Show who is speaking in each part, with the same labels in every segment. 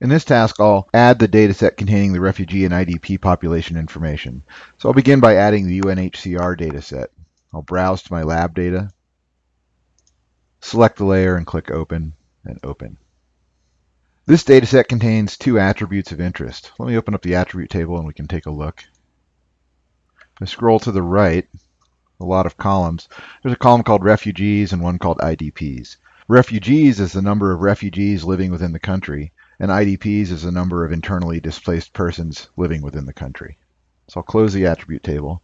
Speaker 1: In this task, I'll add the dataset containing the refugee and IDP population information. So I'll begin by adding the UNHCR dataset. I'll browse to my lab data, select the layer and click Open and Open. This dataset contains two attributes of interest. Let me open up the attribute table and we can take a look. I scroll to the right, a lot of columns. There's a column called refugees and one called IDPs. Refugees is the number of refugees living within the country, and IDPs is the number of internally displaced persons living within the country. So I'll close the attribute table.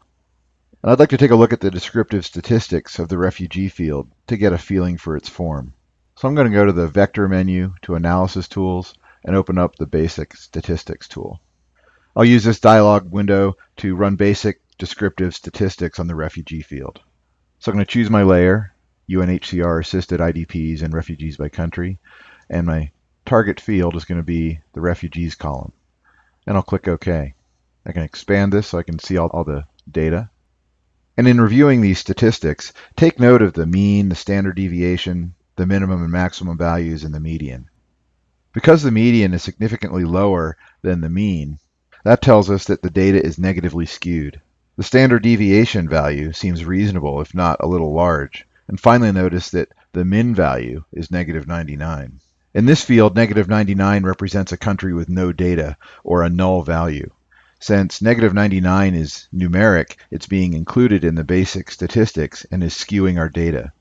Speaker 1: And I'd like to take a look at the descriptive statistics of the refugee field to get a feeling for its form. So I'm going to go to the Vector menu to Analysis Tools and open up the Basic Statistics tool. I'll use this dialog window to run basic descriptive statistics on the refugee field. So I'm going to choose my layer, UNHCR assisted IDPs and refugees by country, and my target field is going to be the refugees column. And I'll click OK. I can expand this so I can see all, all the data. And in reviewing these statistics, take note of the mean, the standard deviation, the minimum and maximum values, and the median. Because the median is significantly lower than the mean, that tells us that the data is negatively skewed. The standard deviation value seems reasonable, if not a little large. And finally notice that the min value is negative 99. In this field, negative 99 represents a country with no data, or a null value. Since negative 99 is numeric, it's being included in the basic statistics and is skewing our data.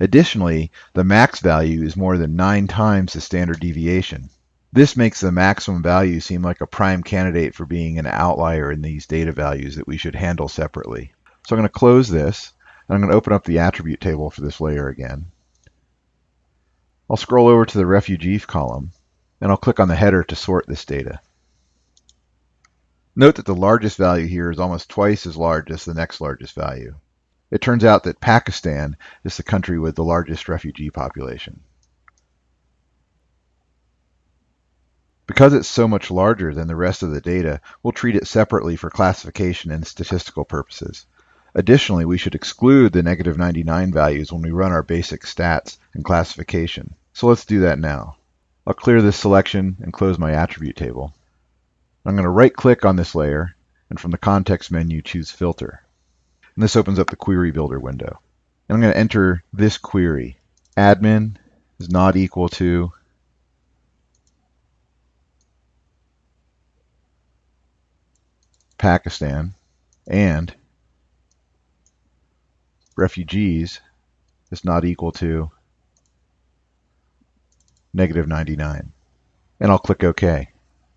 Speaker 1: Additionally, the max value is more than nine times the standard deviation. This makes the maximum value seem like a prime candidate for being an outlier in these data values that we should handle separately. So I'm going to close this, and I'm going to open up the attribute table for this layer again. I'll scroll over to the Refugee column, and I'll click on the header to sort this data. Note that the largest value here is almost twice as large as the next largest value. It turns out that Pakistan is the country with the largest refugee population. Because it's so much larger than the rest of the data, we'll treat it separately for classification and statistical purposes. Additionally, we should exclude the negative 99 values when we run our basic stats and classification. So let's do that now. I'll clear this selection and close my attribute table. I'm going to right click on this layer and from the context menu choose filter. And this opens up the query builder window. And I'm going to enter this query. Admin is not equal to Pakistan, and refugees is not equal to negative 99. And I'll click OK.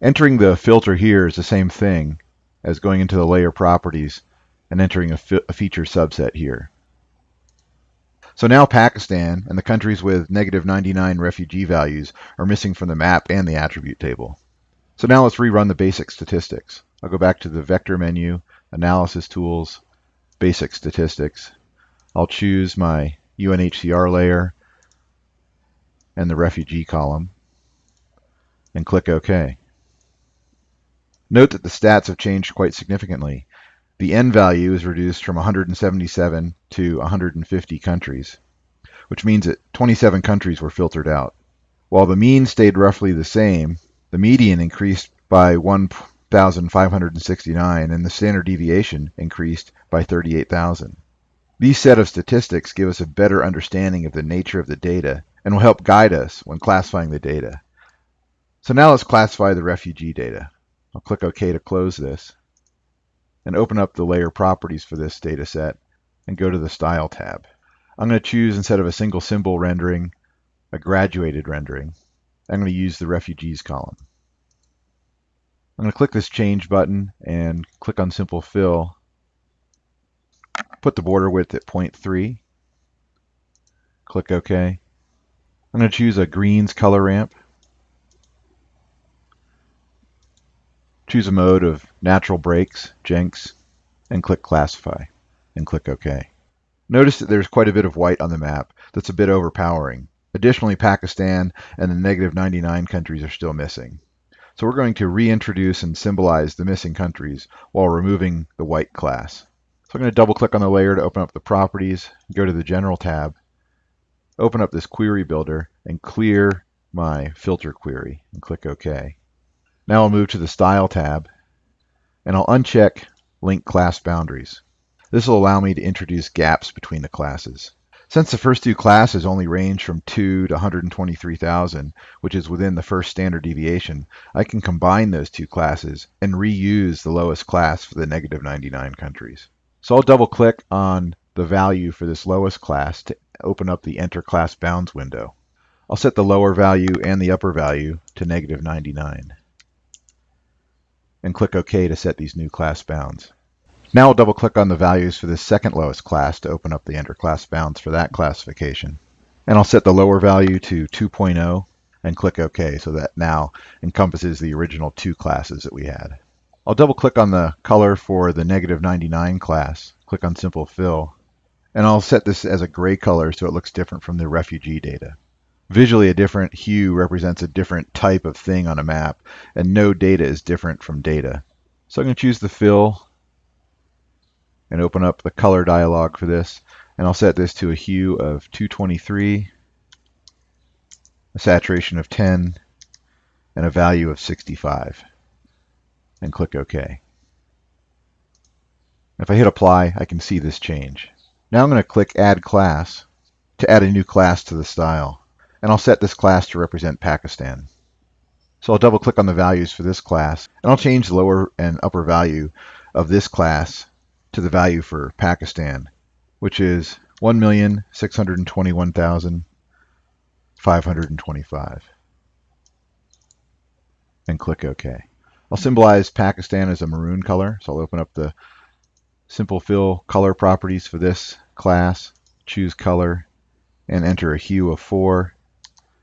Speaker 1: Entering the filter here is the same thing as going into the layer properties and entering a, a feature subset here. So now Pakistan and the countries with negative 99 refugee values are missing from the map and the attribute table. So now let's rerun the basic statistics. I'll go back to the vector menu, analysis tools, basic statistics. I'll choose my UNHCR layer and the refugee column and click OK. Note that the stats have changed quite significantly. The N value is reduced from 177 to 150 countries, which means that 27 countries were filtered out. While the mean stayed roughly the same, the median increased by 1,569 and the standard deviation increased by 38,000. These set of statistics give us a better understanding of the nature of the data and will help guide us when classifying the data. So now let's classify the refugee data. I'll click OK to close this and open up the layer properties for this data set and go to the Style tab. I'm going to choose, instead of a single symbol rendering, a graduated rendering. I'm going to use the refugees column. I'm going to click this change button and click on simple fill. Put the border width at 0.3. Click OK. I'm going to choose a greens color ramp. Choose a mode of natural breaks, Jenks, and click classify and click OK. Notice that there's quite a bit of white on the map that's a bit overpowering. Additionally, Pakistan and the negative 99 countries are still missing. So we're going to reintroduce and symbolize the missing countries while removing the white class. So I'm going to double click on the layer to open up the properties, go to the General tab, open up this query builder, and clear my filter query and click OK. Now I'll move to the Style tab and I'll uncheck Link Class Boundaries. This will allow me to introduce gaps between the classes. Since the first two classes only range from 2 to 123,000, which is within the first standard deviation, I can combine those two classes and reuse the lowest class for the negative 99 countries. So I'll double click on the value for this lowest class to open up the Enter Class Bounds window. I'll set the lower value and the upper value to negative 99 and click OK to set these new class bounds. Now I'll double click on the values for this second lowest class to open up the enter class bounds for that classification. And I'll set the lower value to 2.0 and click OK so that now encompasses the original two classes that we had. I'll double click on the color for the negative 99 class, click on simple fill, and I'll set this as a gray color so it looks different from the refugee data. Visually, a different hue represents a different type of thing on a map, and no data is different from data. So I'm going to choose the fill and open up the color dialog for this, and I'll set this to a hue of 223, a saturation of 10, and a value of 65, and click OK. If I hit apply, I can see this change. Now I'm going to click Add Class to add a new class to the style and I'll set this class to represent Pakistan. So I'll double click on the values for this class, and I'll change the lower and upper value of this class to the value for Pakistan, which is 1,621,525. And click OK. I'll symbolize Pakistan as a maroon color, so I'll open up the simple fill color properties for this class, choose color, and enter a hue of 4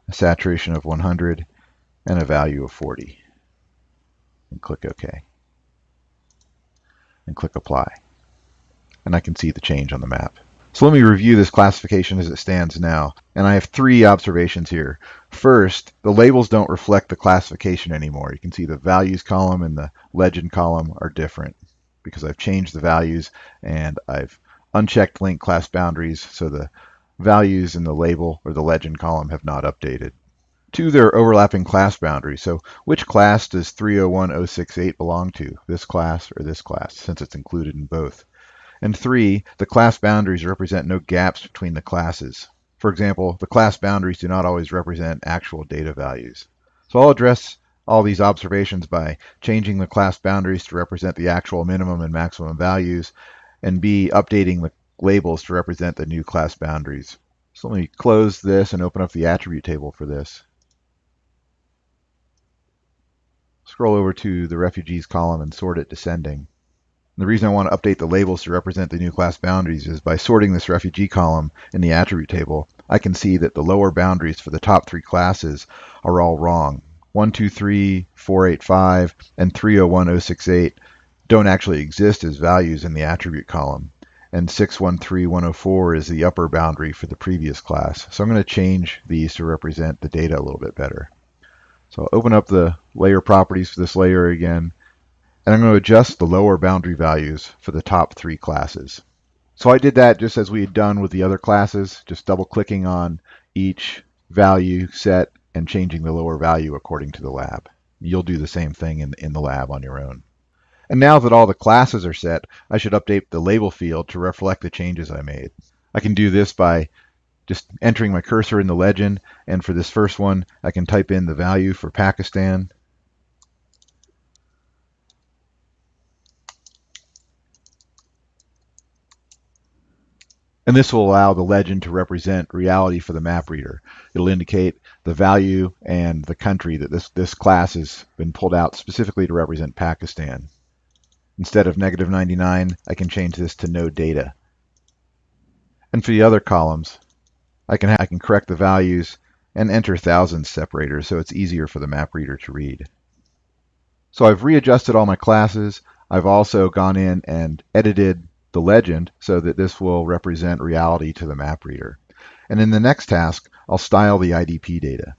Speaker 1: a saturation of 100, and a value of 40. And click OK. And click Apply. And I can see the change on the map. So let me review this classification as it stands now. And I have three observations here. First, the labels don't reflect the classification anymore. You can see the values column and the legend column are different because I've changed the values and I've unchecked link class boundaries so the values in the label or the legend column have not updated. Two, there are overlapping class boundaries. So which class does 301068 belong to? This class or this class, since it's included in both. And three, the class boundaries represent no gaps between the classes. For example, the class boundaries do not always represent actual data values. So I'll address all these observations by changing the class boundaries to represent the actual minimum and maximum values, and B, updating the labels to represent the new class boundaries. So let me close this and open up the attribute table for this. Scroll over to the refugees column and sort it descending. And the reason I want to update the labels to represent the new class boundaries is by sorting this refugee column in the attribute table, I can see that the lower boundaries for the top three classes are all wrong. 123, 485, and 301068 don't actually exist as values in the attribute column and 613104 is the upper boundary for the previous class. So I'm going to change these to represent the data a little bit better. So I'll open up the layer properties for this layer again, and I'm going to adjust the lower boundary values for the top three classes. So I did that just as we had done with the other classes, just double clicking on each value set and changing the lower value according to the lab. You'll do the same thing in, in the lab on your own. And now that all the classes are set, I should update the label field to reflect the changes I made. I can do this by just entering my cursor in the legend, and for this first one, I can type in the value for Pakistan. And this will allow the legend to represent reality for the map reader. It'll indicate the value and the country that this, this class has been pulled out specifically to represent Pakistan. Instead of negative 99, I can change this to no data. And for the other columns, I can, I can correct the values and enter thousands separators so it's easier for the map reader to read. So I've readjusted all my classes. I've also gone in and edited the legend so that this will represent reality to the map reader. And in the next task, I'll style the IDP data.